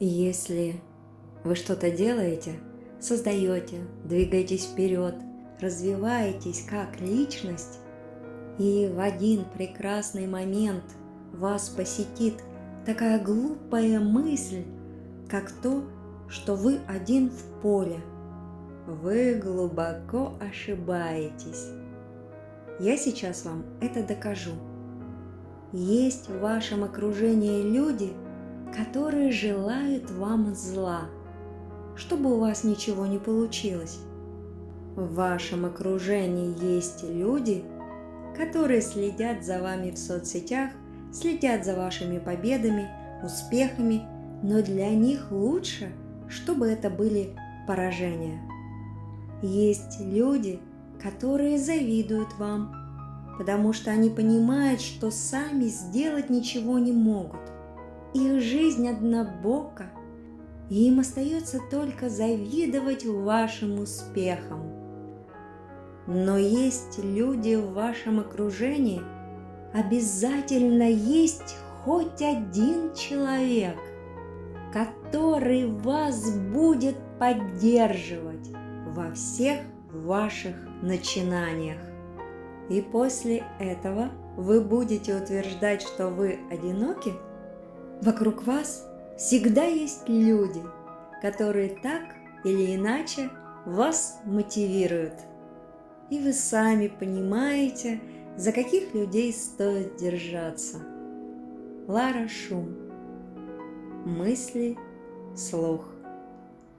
Если вы что-то делаете, создаете, двигаетесь вперед, развиваетесь как личность, и в один прекрасный момент вас посетит такая глупая мысль, как то, что вы один в поле. Вы глубоко ошибаетесь. Я сейчас вам это докажу. Есть в вашем окружении люди, которые желают вам зла, чтобы у вас ничего не получилось. В вашем окружении есть люди, которые следят за вами в соцсетях, следят за вашими победами, успехами, но для них лучше, чтобы это были поражения. Есть люди, которые завидуют вам, потому что они понимают, что сами сделать ничего не могут. Их жизнь однобока, и им остается только завидовать вашим успехам. Но есть люди в вашем окружении, обязательно есть хоть один человек, который вас будет поддерживать во всех ваших начинаниях. И после этого вы будете утверждать, что вы одиноки? Вокруг вас всегда есть люди, которые так или иначе вас мотивируют. И вы сами понимаете, за каких людей стоит держаться. Лара Шум. Мысли, слух.